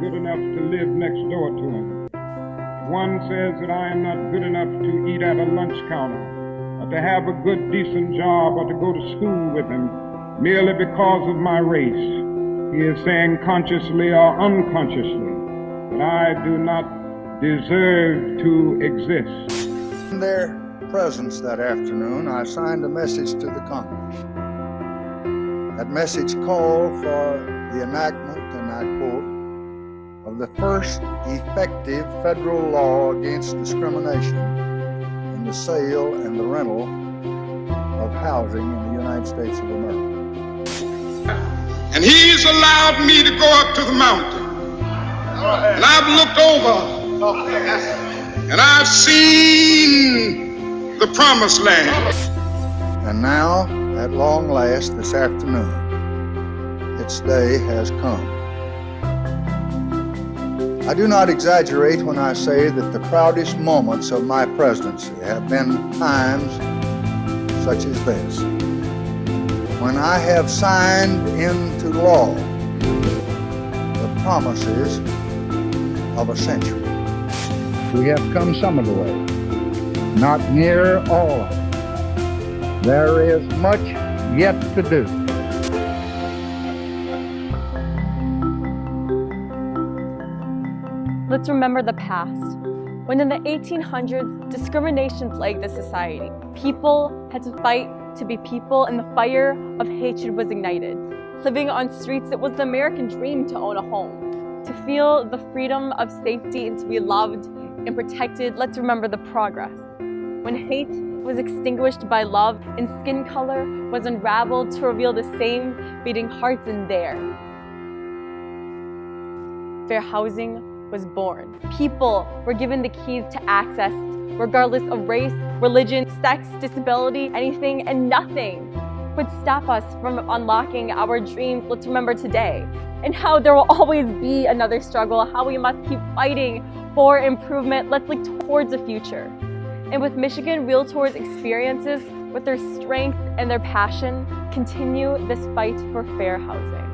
good enough to live next door to him. One says that I am not good enough to eat at a lunch counter, or to have a good, decent job, or to go to school with him merely because of my race. He is saying consciously or unconsciously that I do not deserve to exist. In their presence that afternoon, I signed a message to the Congress. That message called for the enactment, and I quote, of the first effective federal law against discrimination in the sale and the rental of housing in the United States of America. And he's allowed me to go up to the mountain. And I've looked over and I've seen the promised land. And now, at long last, this afternoon, its day has come. I do not exaggerate when I say that the proudest moments of my presidency have been times such as this. When I have signed into law the promises of a century. We have come some of the way, not near all of it. There is much yet to do. Let's remember the past. When in the 1800s, discrimination plagued the society. People had to fight to be people and the fire of hatred was ignited. Living on streets, it was the American dream to own a home. To feel the freedom of safety and to be loved and protected, let's remember the progress. When hate was extinguished by love and skin color was unraveled to reveal the same beating hearts in there. Fair housing was born. People were given the keys to access, regardless of race, religion, sex, disability, anything and nothing would stop us from unlocking our dreams. Let's remember today and how there will always be another struggle, how we must keep fighting for improvement. Let's look towards the future. And with Michigan Realtors experiences, with their strength and their passion, continue this fight for fair housing.